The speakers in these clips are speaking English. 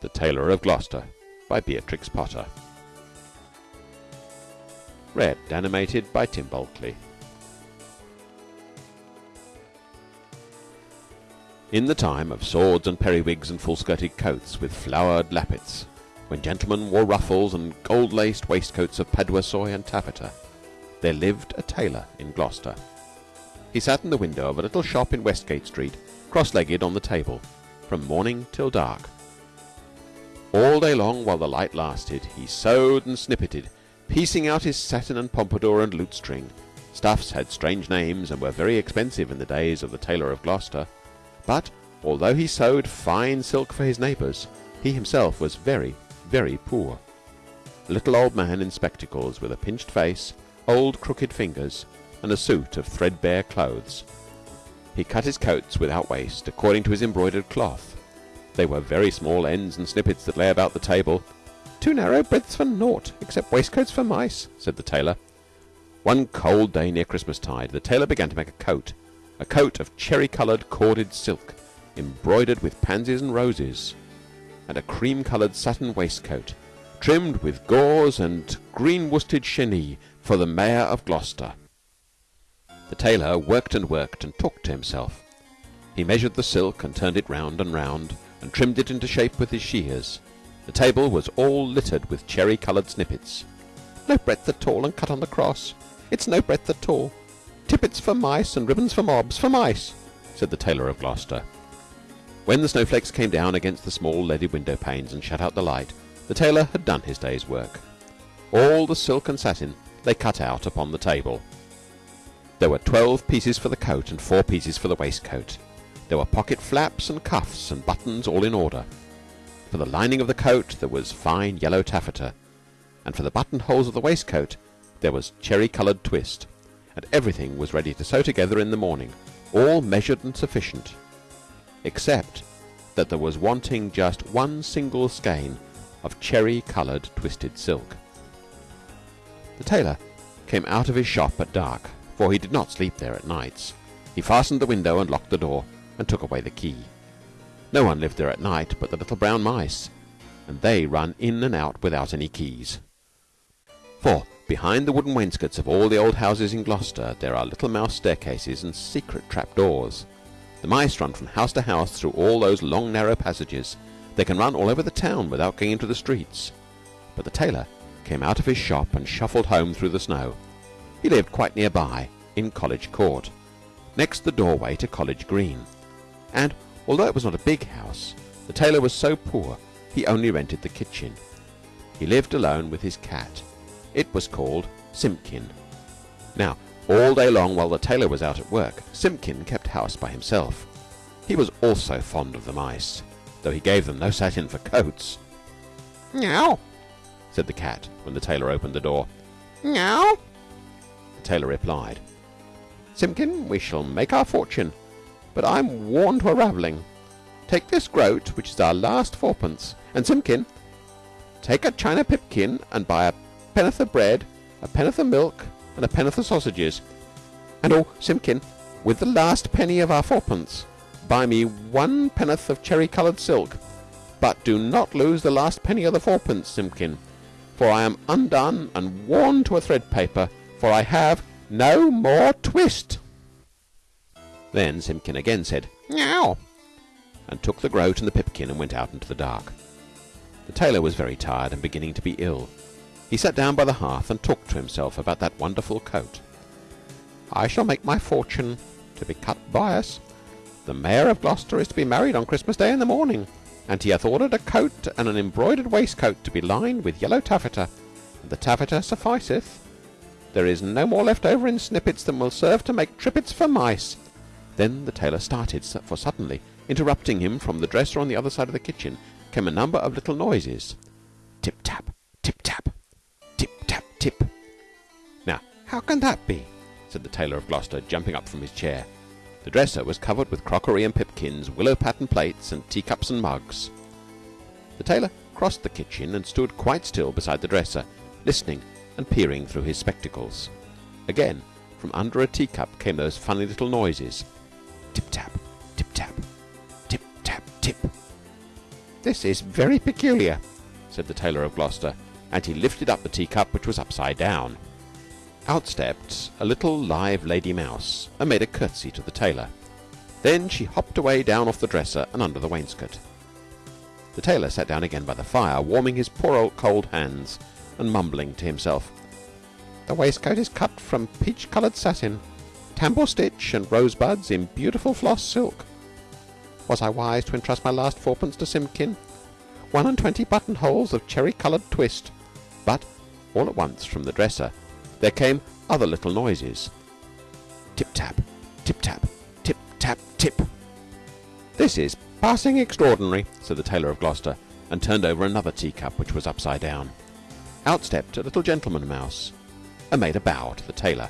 The Tailor of Gloucester by Beatrix Potter Read animated by Tim Bulkeley In the time of swords and periwigs and full-skirted coats with flowered lappets, when gentlemen wore ruffles and gold-laced waistcoats of paduasoy and taffeta, there lived a tailor in Gloucester. He sat in the window of a little shop in Westgate Street, cross-legged on the table, from morning till dark. All day long, while the light lasted, he sewed and snippeted, piecing out his satin and pompadour and lutestring. Stuffs had strange names and were very expensive in the days of the Tailor of Gloucester. But although he sewed fine silk for his neighbors, he himself was very, very poor. A little old man in spectacles, with a pinched face, old crooked fingers, and a suit of threadbare clothes. He cut his coats without waste, according to his embroidered cloth. They were very small ends and snippets that lay about the table. "Too narrow breadths for naught, except waistcoats for mice, said the tailor. One cold day near Christmastide, the tailor began to make a coat, a coat of cherry-coloured corded silk, embroidered with pansies and roses, and a cream-coloured satin waistcoat, trimmed with gauze and green worsted chenille for the Mayor of Gloucester. The tailor worked and worked and talked to himself. He measured the silk and turned it round and round, and trimmed it into shape with his shears. The table was all littered with cherry-coloured snippets. No breadth at all, and cut on the cross. It's no breadth at all. Tippets for mice and ribbons for mobs for mice, said the tailor of Gloucester. When the snowflakes came down against the small leaded window panes and shut out the light, the tailor had done his day's work. All the silk and satin lay cut out upon the table. There were twelve pieces for the coat and four pieces for the waistcoat. There were pocket flaps and cuffs and buttons all in order. For the lining of the coat there was fine yellow taffeta, and for the buttonholes of the waistcoat there was cherry-coloured twist and everything was ready to sew together in the morning, all measured and sufficient, except that there was wanting just one single skein of cherry-coloured twisted silk. The tailor came out of his shop at dark, for he did not sleep there at nights. He fastened the window and locked the door, and took away the key. No one lived there at night but the little brown mice, and they run in and out without any keys. For Behind the wooden wainscots of all the old houses in Gloucester there are little mouse staircases and secret trap doors. The mice run from house to house through all those long narrow passages. They can run all over the town without going into the streets. But the tailor came out of his shop and shuffled home through the snow. He lived quite near by, in College Court, next the doorway to College Green. And although it was not a big house, the tailor was so poor he only rented the kitchen. He lived alone with his cat it was called Simpkin. Now, all day long while the tailor was out at work, Simpkin kept house by himself. He was also fond of the mice, though he gave them no satin for coats. "Meow," said the cat when the tailor opened the door. "Meow." The tailor replied, "Simpkin, we shall make our fortune, but I'm worn to a ravelling. Take this groat, which is our last fourpence, and Simpkin, take a china pipkin and buy a penn'orth of bread, a penn'orth of milk, and a penn'orth of sausages. And oh, Simpkin, with the last penny of our fourpence, buy me one penn'orth of cherry-coloured silk. But do not lose the last penny of the fourpence, Simpkin, for I am undone and worn to a thread paper, for I have no more twist. Then Simpkin again said, "Meow," and took the groat and the pipkin and went out into the dark. The tailor was very tired and beginning to be ill. He sat down by the hearth and talked to himself about that wonderful coat. I shall make my fortune to be cut bias. The Mayor of Gloucester is to be married on Christmas Day in the morning, and he hath ordered a coat and an embroidered waistcoat to be lined with yellow taffeta, and the taffeta sufficeth. There is no more left over in snippets than will serve to make tippets for mice. Then the tailor started, for suddenly, interrupting him from the dresser on the other side of the kitchen, came a number of little noises. Tip tap, tip tap, tip. Tap tip. Now, how can that be? said the Tailor of Gloucester, jumping up from his chair. The dresser was covered with crockery and pipkins, willow pattern plates, and teacups and mugs. The tailor crossed the kitchen and stood quite still beside the dresser, listening and peering through his spectacles. Again, from under a teacup came those funny little noises. Tip tap, tip tap, tip tap tip. This is very peculiar, said the Tailor of Gloucester, and he lifted up the teacup, which was upside down. Out stepped a little live lady mouse and made a curtsy to the tailor. Then she hopped away down off the dresser and under the wainscot. The tailor sat down again by the fire, warming his poor old cold hands and mumbling to himself. The waistcoat is cut from peach coloured satin, tambour stitch and rosebuds in beautiful floss silk. Was I wise to entrust my last fourpence to Simpkin? One and twenty buttonholes of cherry coloured twist. But all at once from the dresser there came other little noises. Tip tap, tip tap, tip tap tip. This is passing extraordinary, said the Tailor of Gloucester, and turned over another teacup which was upside down. Out stepped a little gentleman mouse and made a bow to the tailor.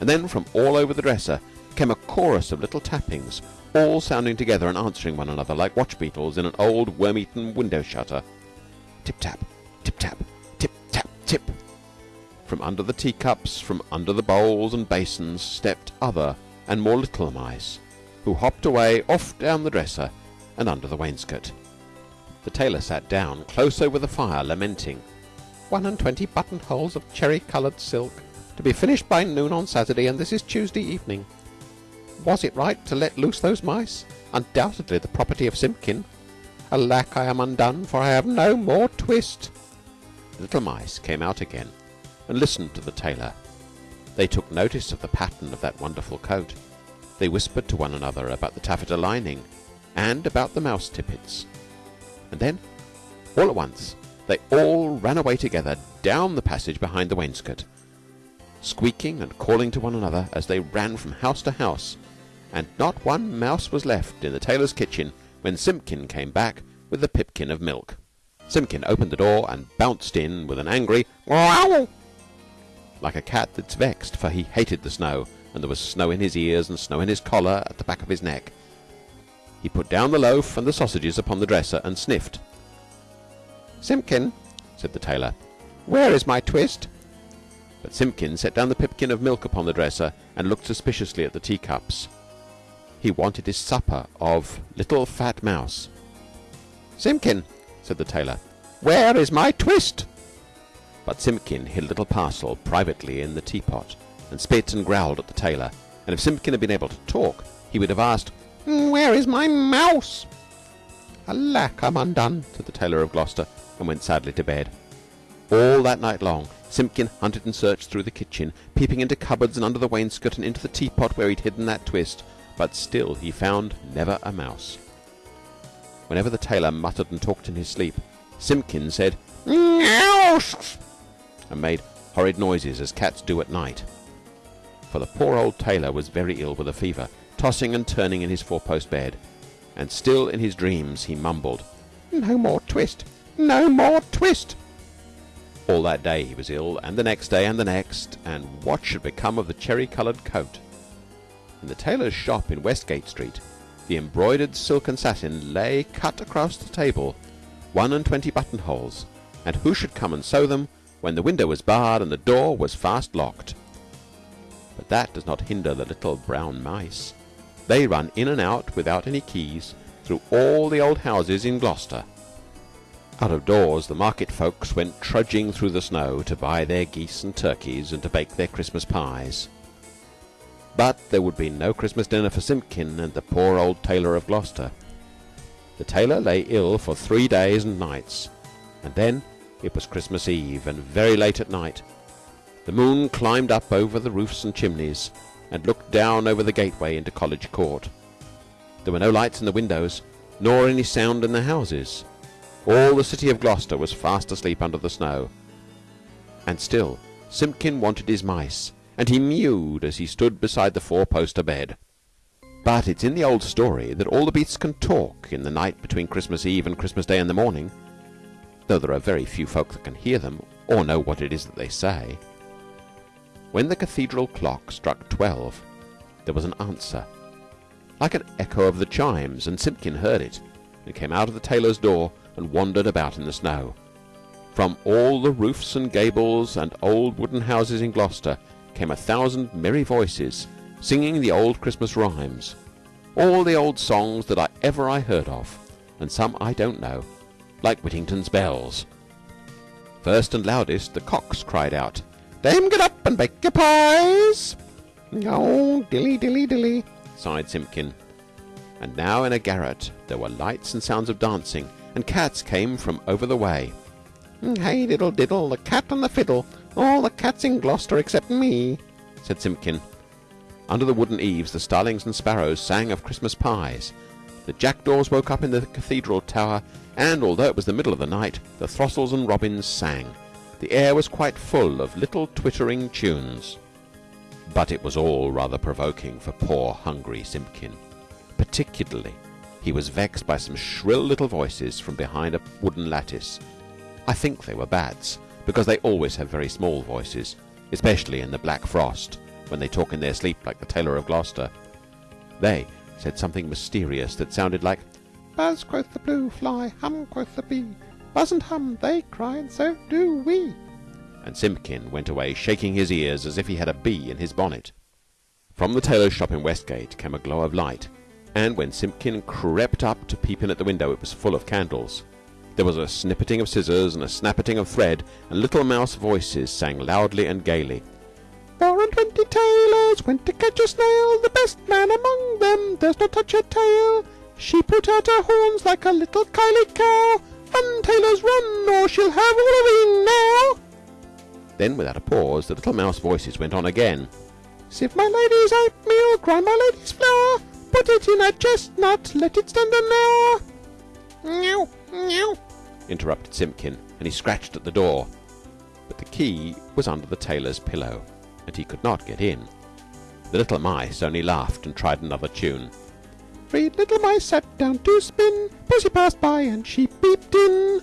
And then from all over the dresser came a chorus of little tappings, all sounding together and answering one another like watch beetles in an old worm-eaten window shutter. Tip tap, tip tap, tip tap tip. From under the teacups, from under the bowls and basins, stepped other and more little mice, who hopped away off down the dresser and under the wainscot. The tailor sat down close over the fire, lamenting. One and twenty buttonholes of cherry coloured silk, to be finished by noon on Saturday, and this is Tuesday evening. Was it right to let loose those mice? Undoubtedly the property of Simpkin. Alack, I am undone, for I have no more twist. The little mice came out again and listened to the tailor. They took notice of the pattern of that wonderful coat. They whispered to one another about the taffeta lining and about the mouse tippets. And then, all at once, they all ran away together down the passage behind the wainscot, squeaking and calling to one another as they ran from house to house, and not one mouse was left in the tailor's kitchen when Simpkin came back with the pipkin of milk. Simpkin opened the door and bounced in with an angry "Wow!" like a cat that's vexed, for he hated the snow, and there was snow in his ears and snow in his collar at the back of his neck. He put down the loaf and the sausages upon the dresser and sniffed. Simpkin, said the tailor, where is my twist? But Simpkin set down the pipkin of milk upon the dresser and looked suspiciously at the teacups. He wanted his supper of little fat mouse. Simpkin, said the tailor, where is my twist? But Simpkin hid a little parcel privately in the teapot, and spit and growled at the tailor, and if Simpkin had been able to talk, he would have asked, hmm, Where is my mouse? Alack, I'm undone, said the Tailor of Gloucester, and went sadly to bed. All that night long, Simpkin hunted and searched through the kitchen, peeping into cupboards and under the wainscot and into the teapot where he'd hidden that twist, but still he found never a mouse. Whenever the tailor muttered and talked in his sleep, Simpkin said, Mouse! and made horrid noises as cats do at night. For the poor old tailor was very ill with a fever, tossing and turning in his four-post bed, and still in his dreams he mumbled, No more twist! No more twist! All that day he was ill, and the next day, and the next, and what should become of the cherry-coloured coat? In the tailor's shop in Westgate Street, the embroidered silk and satin lay cut across the table, one and twenty buttonholes, and who should come and sew them when the window was barred and the door was fast locked? But that does not hinder the little brown mice. They run in and out without any keys through all the old houses in Gloucester. Out of doors the market folks went trudging through the snow to buy their geese and turkeys and to bake their Christmas pies. But there would be no Christmas dinner for Simpkin and the poor old tailor of Gloucester. The tailor lay ill for three days and nights, and then it was Christmas Eve, and very late at night. The moon climbed up over the roofs and chimneys, and looked down over the gateway into College Court. There were no lights in the windows, nor any sound in the houses. All the city of Gloucester was fast asleep under the snow. And still Simpkin wanted his mice, and he mewed as he stood beside the four-poster bed. But it's in the old story that all the beasts can talk in the night between Christmas Eve and Christmas Day in the morning, though there are very few folk that can hear them or know what it is that they say. When the cathedral clock struck twelve, there was an answer, like an echo of the chimes, and Simpkin heard it, and came out of the tailor's door and wandered about in the snow. From all the roofs and gables and old wooden houses in Gloucester came a thousand merry voices singing the old Christmas rhymes, all the old songs that I ever I heard of, and some I don't know, like Whittington's bells. First and loudest, the cocks cried out, Dame, get up and bake your pies. Oh, dilly, dilly, dilly, sighed Simpkin. And now in a garret there were lights and sounds of dancing, and cats came from over the way. Mm, hey, diddle, diddle, the cat and the fiddle, all the cats in Gloucester except me, said Simpkin. Under the wooden eaves the starlings and sparrows sang of Christmas pies. The jackdaws woke up in the cathedral tower, and although it was the middle of the night, the throstles and robins sang. The air was quite full of little twittering tunes. But it was all rather provoking for poor hungry Simpkin. Particularly, he was vexed by some shrill little voices from behind a wooden lattice. I think they were bats, because they always have very small voices, especially in the black frost, when they talk in their sleep like the Tailor of Gloucester. They said something mysterious that sounded like Buzz, quoth the blue fly, hum, quoth the bee. Buzz and hum, they cry, and so do we. And Simpkin went away shaking his ears as if he had a bee in his bonnet. From the tailor's shop in Westgate came a glow of light, and when Simpkin crept up to peep in at the window it was full of candles. There was a snippeting of scissors and a snappeting of thread, and little mouse voices sang loudly and gaily. Four and twenty tailors went to catch a snail. The best man among them does not touch her tail. She put out her horns like a little kyloe cow. Run, tailors, run, or she'll have all of ye now. Then, without a pause, the little mouse voices went on again. Sieve my lady's oatmeal, grind my lady's flour, put it in a chestnut, let it stand an hour. Meow, meow, interrupted Simpkin, and he scratched at the door. But the key was under the tailor's pillow, and he could not get in. The little mice only laughed and tried another tune. Three little mice sat down to spin. Pussy passed by and she peeped in.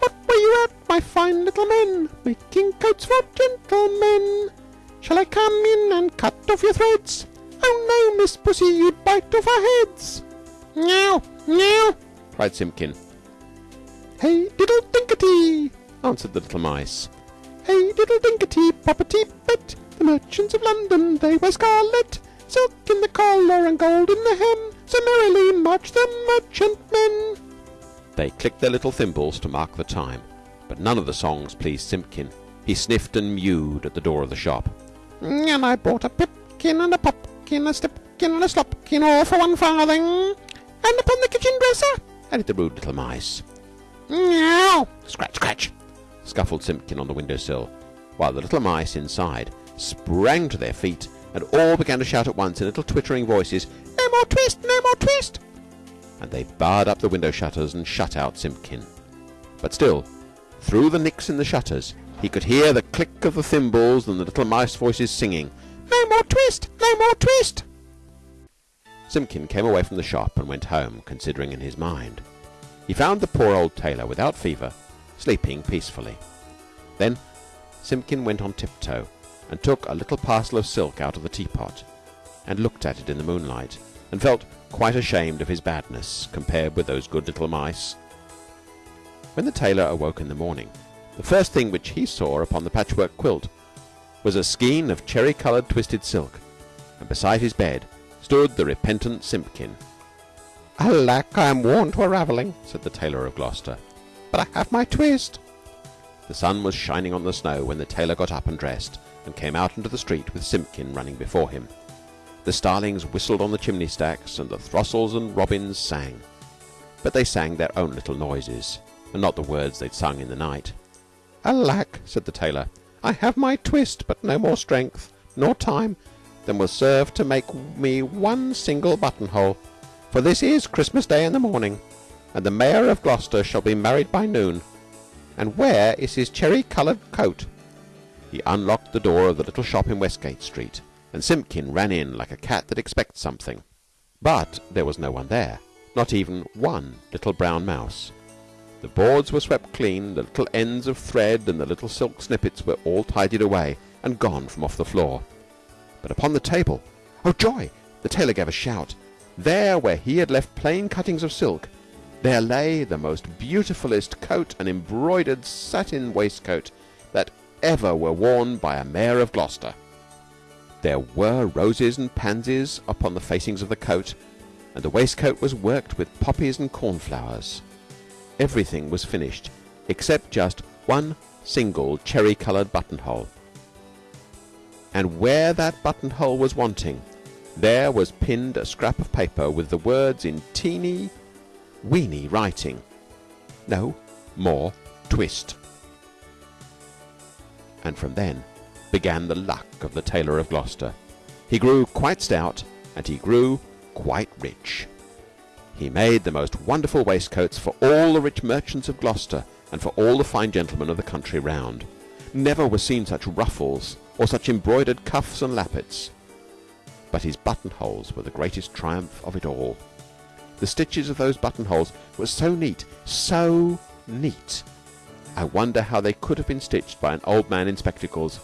What were you at, my fine little men? Making coats for gentlemen. Shall I come in and cut off your threads? Miss Pussy, you'd bite off our heads. Meow, meow, cried Simpkin. Hey, diddle dinkety, answered the little mice. Hey, diddle dinkety, poppety pet. The merchants of London, they wear scarlet, silk in the collar and gold in the hem. So merrily march the merchantmen. They clicked their little thimbles to mark the time, but none of the songs pleased Simpkin. He sniffed and mewed at the door of the shop. And I bought a pipkin and a popkin, a stipkin and a slopkin, all for one farthing. And upon the kitchen dresser, added the rude little mice. Meow! Scratch, scratch! scuffled Simpkin on the window sill, while the little mice inside sprang to their feet and all began to shout at once in little twittering voices, No more twist! No more twist! And they barred up the window shutters and shut out Simpkin. But still, through the nicks in the shutters, he could hear the click of the thimbles and the little mice voices singing, No more twist! No more twist! Simpkin came away from the shop and went home, considering in his mind. He found the poor old tailor without fever, sleeping peacefully. Then Simpkin went on tiptoe and took a little parcel of silk out of the teapot and looked at it in the moonlight and felt quite ashamed of his badness compared with those good little mice. When the tailor awoke in the morning, the first thing which he saw upon the patchwork quilt was a skein of cherry-coloured twisted silk, and beside his bed stood the repentant Simpkin. Alack, I am worn to a ravelling, said the tailor of Gloucester. But I have my twist. The sun was shining on the snow when the tailor got up and dressed, and came out into the street with Simpkin running before him. The starlings whistled on the chimney stacks, and the throstles and robins sang. But they sang their own little noises, and not the words they'd sung in the night. Alack, said the tailor, I have my twist, but no more strength, nor time, than will serve to make me one single buttonhole. For this is Christmas Day in the morning, and the Mayor of Gloucester shall be married by noon. And where is his cherry-coloured coat? He unlocked the door of the little shop in Westgate Street, and Simpkin ran in like a cat that expects something. But there was no one there, not even one little brown mouse. The boards were swept clean, the little ends of thread and the little silk snippets were all tidied away and gone from off the floor. But upon the table, oh joy! The tailor gave a shout. There, where he had left plain cuttings of silk, there lay the most beautifulest coat and embroidered satin waistcoat that ever were worn by a mayor of Gloucester. There were roses and pansies upon the facings of the coat, and the waistcoat was worked with poppies and cornflowers. Everything was finished except just one single cherry coloured buttonhole. And where that buttonhole was wanting, there was pinned a scrap of paper with the words in teeny, weeny writing: "No more twist." And from then began the luck of the Tailor of Gloucester. He grew quite stout, and he grew quite rich. He made the most wonderful waistcoats for all the rich merchants of Gloucester and for all the fine gentlemen of the country round. Never were seen such ruffles or such embroidered cuffs and lappets. But his buttonholes were the greatest triumph of it all. The stitches of those buttonholes were so neat, so neat. I wonder how they could have been stitched by an old man in spectacles,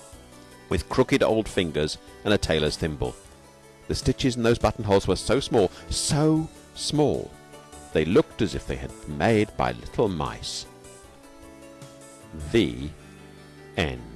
with crooked old fingers and a tailor's thimble. The stitches in those buttonholes were so small, so small, they looked as if they had been made by little mice. The End.